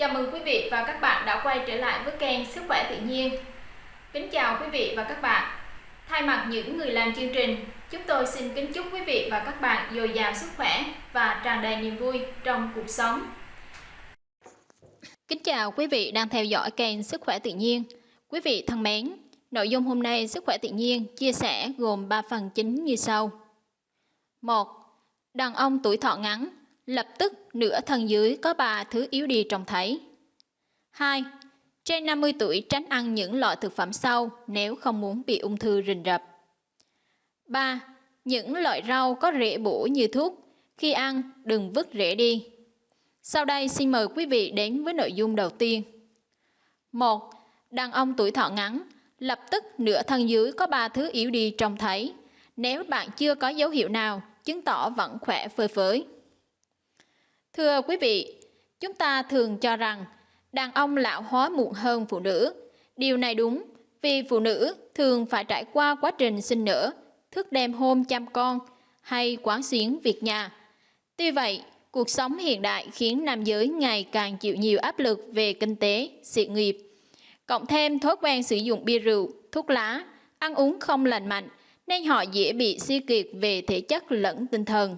Chào mừng quý vị và các bạn đã quay trở lại với kênh Sức khỏe tự nhiên. Kính chào quý vị và các bạn. Thay mặt những người làm chương trình, chúng tôi xin kính chúc quý vị và các bạn dồi dào sức khỏe và tràn đầy niềm vui trong cuộc sống. Kính chào quý vị đang theo dõi kênh Sức khỏe tự nhiên. Quý vị thân mến, nội dung hôm nay Sức khỏe tự nhiên chia sẻ gồm 3 phần chính như sau. 1. Đàn ông tuổi thọ ngắn lập tức nửa thân dưới có ba thứ yếu đi trông thấy. 2. Trên 50 tuổi tránh ăn những loại thực phẩm sau nếu không muốn bị ung thư rình rập. 3. Những loại rau có rễ bổ như thuốc, khi ăn đừng vứt rễ đi. Sau đây xin mời quý vị đến với nội dung đầu tiên. 1. Đàn ông tuổi thọ ngắn, lập tức nửa thân dưới có ba thứ yếu đi trông thấy. Nếu bạn chưa có dấu hiệu nào, chứng tỏ vẫn khỏe phơi phới. Thưa quý vị, chúng ta thường cho rằng đàn ông lão hóa muộn hơn phụ nữ. Điều này đúng vì phụ nữ thường phải trải qua quá trình sinh nở, thức đêm hôm chăm con hay quán xuyến việc nhà. Tuy vậy, cuộc sống hiện đại khiến nam giới ngày càng chịu nhiều áp lực về kinh tế, sự nghiệp. Cộng thêm thói quen sử dụng bia rượu, thuốc lá, ăn uống không lành mạnh nên họ dễ bị suy kiệt về thể chất lẫn tinh thần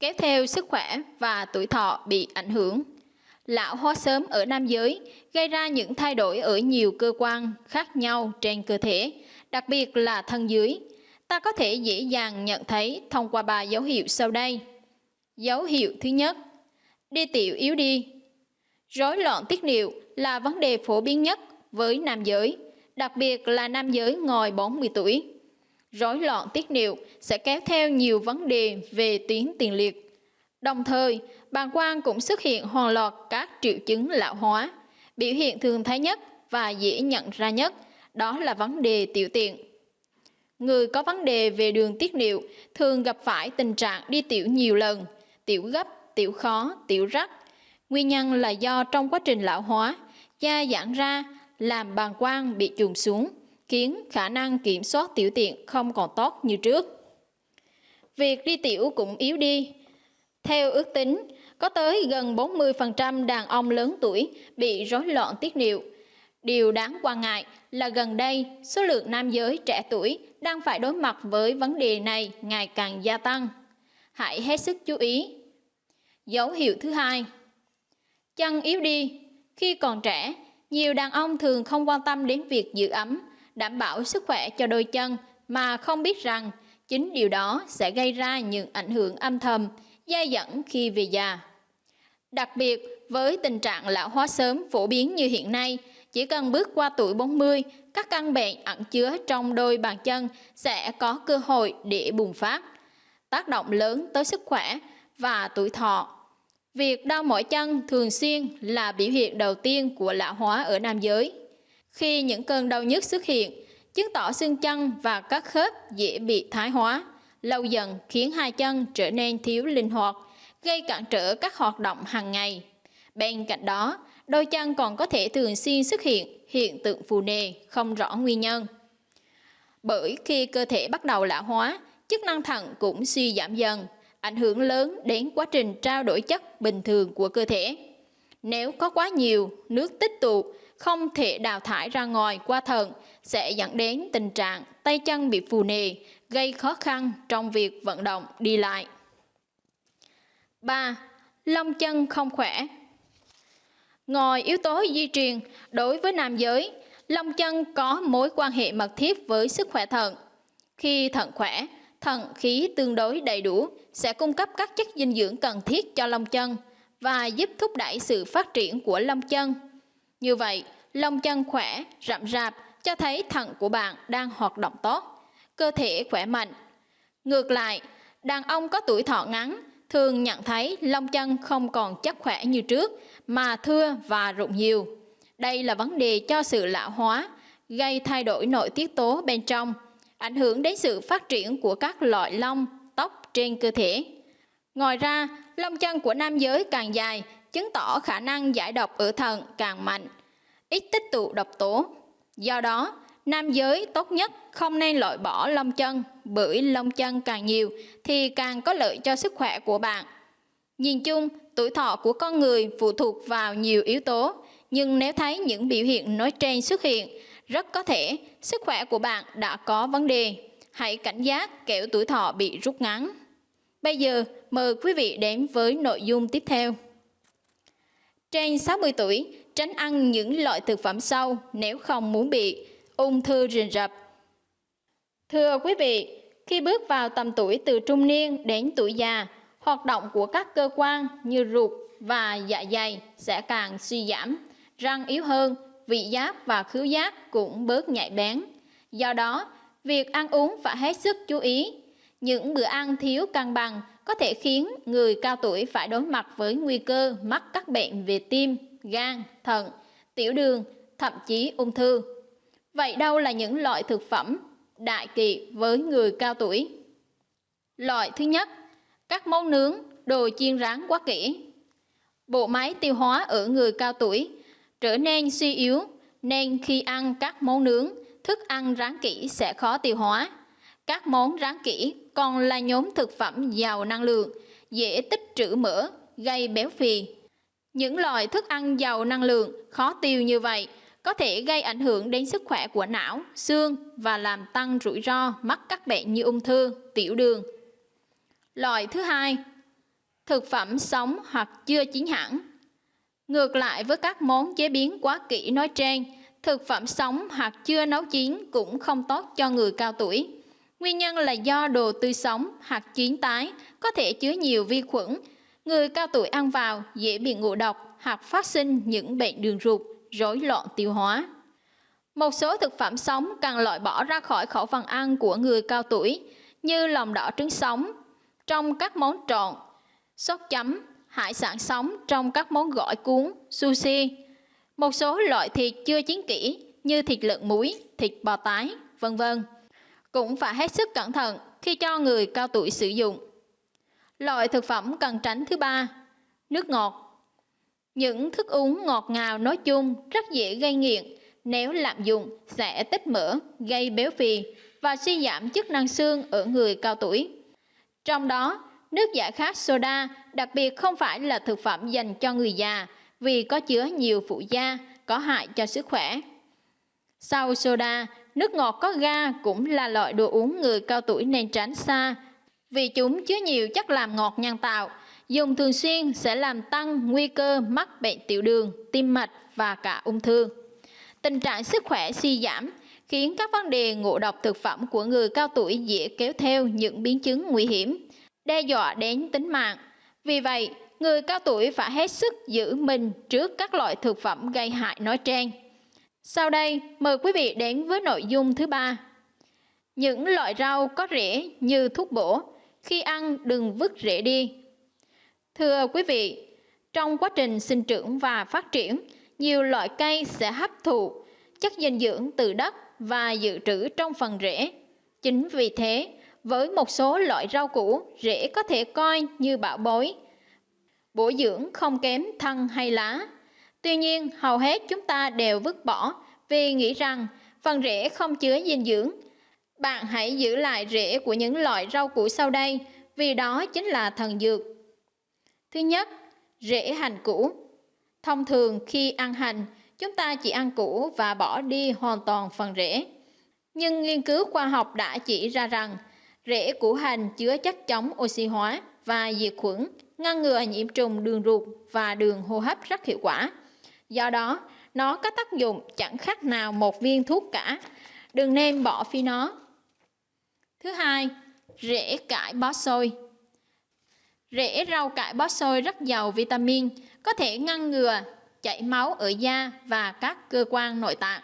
kéo theo sức khỏe và tuổi thọ bị ảnh hưởng. Lão hóa sớm ở nam giới gây ra những thay đổi ở nhiều cơ quan khác nhau trên cơ thể, đặc biệt là thân dưới. Ta có thể dễ dàng nhận thấy thông qua ba dấu hiệu sau đây. Dấu hiệu thứ nhất, đi tiểu yếu đi. Rối loạn tiết niệu là vấn đề phổ biến nhất với nam giới, đặc biệt là nam giới ngoài 40 tuổi rối loạn tiết niệu sẽ kéo theo nhiều vấn đề về tuyến tiền liệt. Đồng thời, bàng quang cũng xuất hiện hoàn loạt các triệu chứng lão hóa. Biểu hiện thường thấy nhất và dễ nhận ra nhất đó là vấn đề tiểu tiện. Người có vấn đề về đường tiết niệu thường gặp phải tình trạng đi tiểu nhiều lần, tiểu gấp, tiểu khó, tiểu rắc. Nguyên nhân là do trong quá trình lão hóa, da giãn ra làm bàng quang bị chuồn xuống khiến khả năng kiểm soát tiểu tiện không còn tốt như trước. Việc đi tiểu cũng yếu đi. Theo ước tính, có tới gần 40% đàn ông lớn tuổi bị rối loạn tiết niệu. Điều đáng quan ngại là gần đây, số lượng nam giới trẻ tuổi đang phải đối mặt với vấn đề này ngày càng gia tăng. Hãy hết sức chú ý. Dấu hiệu thứ hai Chân yếu đi. Khi còn trẻ, nhiều đàn ông thường không quan tâm đến việc giữ ấm đảm bảo sức khỏe cho đôi chân mà không biết rằng chính điều đó sẽ gây ra những ảnh hưởng âm thầm, dai dẫn khi về già. Đặc biệt, với tình trạng lão hóa sớm phổ biến như hiện nay, chỉ cần bước qua tuổi 40, các căn bệnh ẩn chứa trong đôi bàn chân sẽ có cơ hội để bùng phát, tác động lớn tới sức khỏe và tuổi thọ. Việc đau mỏi chân thường xuyên là biểu hiện đầu tiên của lão hóa ở nam giới. Khi những cơn đau nhức xuất hiện, chứng tỏ xương chân và các khớp dễ bị thái hóa, lâu dần khiến hai chân trở nên thiếu linh hoạt, gây cản trở các hoạt động hàng ngày. Bên cạnh đó, đôi chân còn có thể thường xuyên xuất hiện hiện tượng phù nề không rõ nguyên nhân. Bởi khi cơ thể bắt đầu lão hóa, chức năng thận cũng suy giảm dần, ảnh hưởng lớn đến quá trình trao đổi chất bình thường của cơ thể. Nếu có quá nhiều nước tích tụ không thể đào thải ra ngoài qua thận sẽ dẫn đến tình trạng tay chân bị phù nề, gây khó khăn trong việc vận động đi lại. 3. Lông chân không khỏe Ngoài yếu tố di truyền, đối với nam giới, lông chân có mối quan hệ mật thiết với sức khỏe thận. Khi thận khỏe, thận khí tương đối đầy đủ sẽ cung cấp các chất dinh dưỡng cần thiết cho lông chân và giúp thúc đẩy sự phát triển của lông chân như vậy, lông chân khỏe, rậm rạp cho thấy thận của bạn đang hoạt động tốt, cơ thể khỏe mạnh. Ngược lại, đàn ông có tuổi thọ ngắn thường nhận thấy lông chân không còn chắc khỏe như trước mà thưa và rụng nhiều. Đây là vấn đề cho sự lão hóa, gây thay đổi nội tiết tố bên trong, ảnh hưởng đến sự phát triển của các loại lông, tóc trên cơ thể. Ngoài ra, lông chân của nam giới càng dài chứng tỏ khả năng giải độc ở thận càng mạnh, ít tích tụ độc tố. Do đó, nam giới tốt nhất không nên loại bỏ lông chân bởi lông chân càng nhiều thì càng có lợi cho sức khỏe của bạn. Nhìn chung, Tuổi thọ của con người phụ thuộc vào nhiều yếu tố, nhưng nếu thấy những biểu hiện nói trên xuất hiện, rất có thể sức khỏe của bạn đã có vấn đề. Hãy cảnh giác kẻo tuổi thọ bị rút ngắn. Bây giờ, mời quý vị đến với nội dung tiếp theo. Trên 60 tuổi, tránh ăn những loại thực phẩm sau nếu không muốn bị ung thư rình rập. Thưa quý vị, khi bước vào tầm tuổi từ trung niên đến tuổi già, hoạt động của các cơ quan như ruột và dạ dày sẽ càng suy giảm, răng yếu hơn, vị giác và khứu giác cũng bớt nhạy bén. Do đó, việc ăn uống phải hết sức chú ý. Những bữa ăn thiếu cân bằng có thể khiến người cao tuổi phải đối mặt với nguy cơ mắc các bệnh về tim, gan, thận, tiểu đường, thậm chí ung thư. Vậy đâu là những loại thực phẩm đại kỵ với người cao tuổi? Loại thứ nhất, các món nướng, đồ chiên rán quá kỹ. Bộ máy tiêu hóa ở người cao tuổi trở nên suy yếu nên khi ăn các món nướng, thức ăn rán kỹ sẽ khó tiêu hóa. Các món rán kỹ còn là nhóm thực phẩm giàu năng lượng, dễ tích trữ mỡ, gây béo phì. Những loại thức ăn giàu năng lượng khó tiêu như vậy có thể gây ảnh hưởng đến sức khỏe của não, xương và làm tăng rủi ro mắc các bệnh như ung thư, tiểu đường. Loại thứ hai, thực phẩm sống hoặc chưa chín hẳn. Ngược lại với các món chế biến quá kỹ nói trên, thực phẩm sống hoặc chưa nấu chín cũng không tốt cho người cao tuổi. Nguyên nhân là do đồ tươi sống hoặc chín tái có thể chứa nhiều vi khuẩn. Người cao tuổi ăn vào dễ bị ngộ độc hoặc phát sinh những bệnh đường ruột, rối loạn tiêu hóa. Một số thực phẩm sống cần loại bỏ ra khỏi khẩu phần ăn của người cao tuổi như lòng đỏ trứng sống trong các món trộn, sốt chấm, hải sản sống trong các món gỏi cuốn, sushi. Một số loại thịt chưa chín kỹ như thịt lợn muối, thịt bò tái, vân vân cũng phải hết sức cẩn thận khi cho người cao tuổi sử dụng. Loại thực phẩm cần tránh thứ ba, nước ngọt. Những thức uống ngọt ngào nói chung rất dễ gây nghiện nếu lạm dụng sẽ tích mỡ, gây béo phì và suy giảm chức năng xương ở người cao tuổi. Trong đó, nước giải khát soda đặc biệt không phải là thực phẩm dành cho người già vì có chứa nhiều phụ gia có hại cho sức khỏe. Sau soda, nước ngọt có ga cũng là loại đồ uống người cao tuổi nên tránh xa vì chúng chứa nhiều chất làm ngọt nhân tạo. Dùng thường xuyên sẽ làm tăng nguy cơ mắc bệnh tiểu đường, tim mạch và cả ung thư. Tình trạng sức khỏe suy giảm khiến các vấn đề ngộ độc thực phẩm của người cao tuổi dễ kéo theo những biến chứng nguy hiểm, đe dọa đến tính mạng. Vì vậy, người cao tuổi phải hết sức giữ mình trước các loại thực phẩm gây hại nói trên. Sau đây, mời quý vị đến với nội dung thứ ba. Những loại rau có rễ như thuốc bổ, khi ăn đừng vứt rễ đi. Thưa quý vị, trong quá trình sinh trưởng và phát triển, nhiều loại cây sẽ hấp thụ chất dinh dưỡng từ đất và dự trữ trong phần rễ. Chính vì thế, với một số loại rau củ, rễ có thể coi như bảo bối, bổ dưỡng không kém thân hay lá. Tuy nhiên, hầu hết chúng ta đều vứt bỏ vì nghĩ rằng phần rễ không chứa dinh dưỡng. Bạn hãy giữ lại rễ của những loại rau củ sau đây vì đó chính là thần dược. Thứ nhất, rễ hành củ. Thông thường khi ăn hành, chúng ta chỉ ăn củ và bỏ đi hoàn toàn phần rễ. Nhưng nghiên cứu khoa học đã chỉ ra rằng rễ củ hành chứa chất chống oxy hóa và diệt khuẩn, ngăn ngừa nhiễm trùng đường ruột và đường hô hấp rất hiệu quả. Do đó, nó có tác dụng chẳng khác nào một viên thuốc cả. Đừng nên bỏ phi nó. Thứ hai, rễ cải bó xôi. Rễ rau cải bó xôi rất giàu vitamin, có thể ngăn ngừa chảy máu ở da và các cơ quan nội tạng.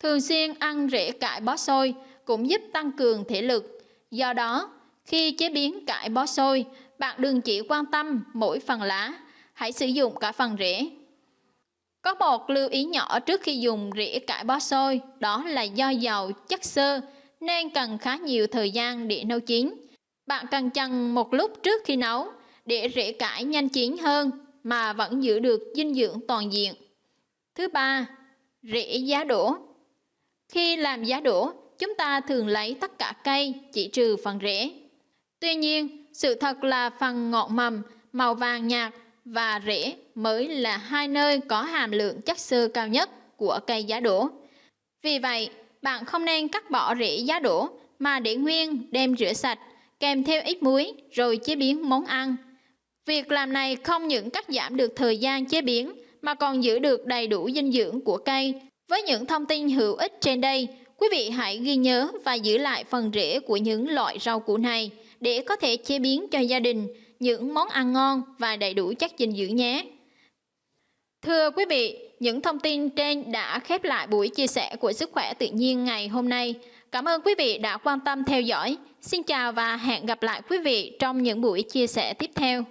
Thường xuyên ăn rễ cải bó xôi cũng giúp tăng cường thể lực. Do đó, khi chế biến cải bó xôi, bạn đừng chỉ quan tâm mỗi phần lá, hãy sử dụng cả phần rễ. Có một lưu ý nhỏ trước khi dùng rễ cải bó xôi, đó là do dầu chất xơ nên cần khá nhiều thời gian để nấu chín. Bạn cần chần một lúc trước khi nấu để rễ cải nhanh chín hơn mà vẫn giữ được dinh dưỡng toàn diện. Thứ ba, rễ giá đỗ. Khi làm giá đỗ, chúng ta thường lấy tất cả cây chỉ trừ phần rễ. Tuy nhiên, sự thật là phần ngọn mầm màu vàng nhạt và rễ mới là hai nơi có hàm lượng chất xơ cao nhất của cây giá đỗ. Vì vậy, bạn không nên cắt bỏ rễ giá đỗ mà để nguyên đem rửa sạch kèm theo ít muối rồi chế biến món ăn. Việc làm này không những cắt giảm được thời gian chế biến mà còn giữ được đầy đủ dinh dưỡng của cây. Với những thông tin hữu ích trên đây, quý vị hãy ghi nhớ và giữ lại phần rễ của những loại rau củ này để có thể chế biến cho gia đình những món ăn ngon và đầy đủ chất dinh dưỡng nhé. Thưa quý vị, những thông tin trên đã khép lại buổi chia sẻ của sức khỏe tự nhiên ngày hôm nay. Cảm ơn quý vị đã quan tâm theo dõi. Xin chào và hẹn gặp lại quý vị trong những buổi chia sẻ tiếp theo.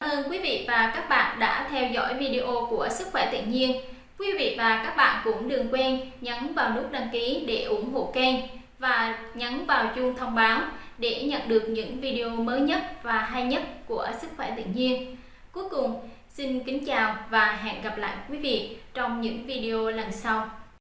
Cảm ơn quý vị và các bạn đã theo dõi video của Sức khỏe tự nhiên. Quý vị và các bạn cũng đừng quên nhấn vào nút đăng ký để ủng hộ kênh và nhấn vào chuông thông báo để nhận được những video mới nhất và hay nhất của Sức khỏe tự nhiên. Cuối cùng, xin kính chào và hẹn gặp lại quý vị trong những video lần sau.